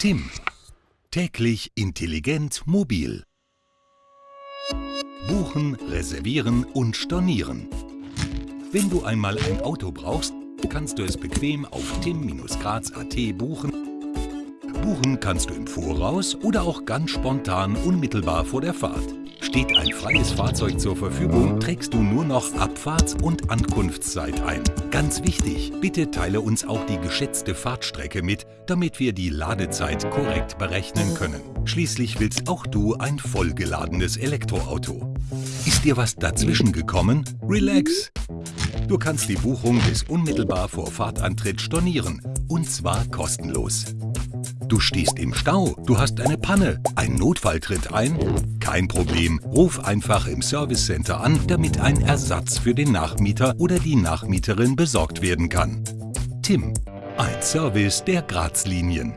Tim. Täglich intelligent mobil. Buchen, reservieren und stornieren. Wenn du einmal ein Auto brauchst, kannst du es bequem auf tim-graz.at buchen. Buchen kannst du im Voraus oder auch ganz spontan unmittelbar vor der Fahrt. Steht ein freies Fahrzeug zur Verfügung, trägst du nur noch Abfahrts- und Ankunftszeit ein. Ganz wichtig, bitte teile uns auch die geschätzte Fahrtstrecke mit, damit wir die Ladezeit korrekt berechnen können. Schließlich willst auch du ein vollgeladenes Elektroauto. Ist dir was dazwischen gekommen? Relax! Du kannst die Buchung bis unmittelbar vor Fahrtantritt stornieren, und zwar kostenlos. Du stehst im Stau, du hast eine Panne, ein Notfall tritt ein? Kein Problem, ruf einfach im Service Center an, damit ein Ersatz für den Nachmieter oder die Nachmieterin besorgt werden kann. Tim, ein Service der Grazlinien.